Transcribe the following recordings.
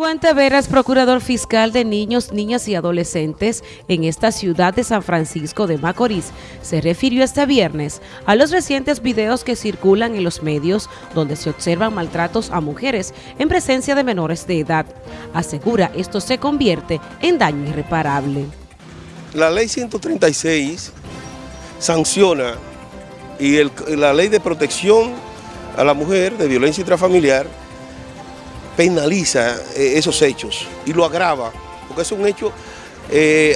Juan Taveras, procurador fiscal de niños, niñas y adolescentes en esta ciudad de San Francisco de Macorís, se refirió este viernes a los recientes videos que circulan en los medios donde se observan maltratos a mujeres en presencia de menores de edad. Asegura esto se convierte en daño irreparable. La ley 136 sanciona y la ley de protección a la mujer de violencia intrafamiliar penaliza eh, esos hechos y lo agrava, porque es un hecho eh,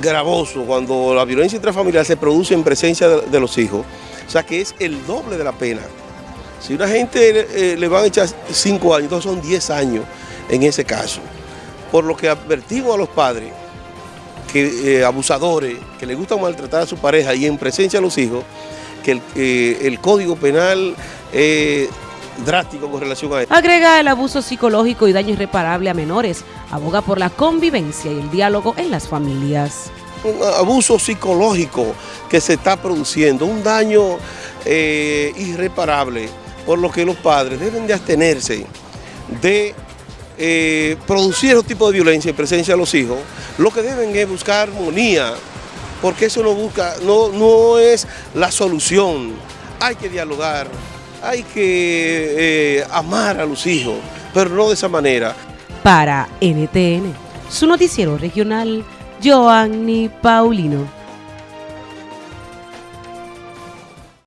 gravoso cuando la violencia intrafamiliar se produce en presencia de, los hijos. O sea que es el doble de la pena. Si una gente eh, le van a echar cinco años, entonces son 10 años en ese caso. Por lo que advertimos a los padres, que abusadores, que les gusta maltratar a su pareja y en presencia de los hijos, que el Código Penal drástico con relación a esto. Agrega el abuso psicológico y daño irreparable a menores. Aboga por la convivencia y el diálogo en las familias. Un abuso psicológico que se está produciendo, un daño eh, irreparable, por lo que los padres deben de abstenerse de eh, producir ese tipo de violencia en presencia de los hijos. Lo que deben es buscar armonía, porque eso no, busca, no, no es la solución. Hay que dialogar, hay que eh, amar a los hijos, pero no de esa manera. Para NTN, su noticiero regional, Joanny Paulino.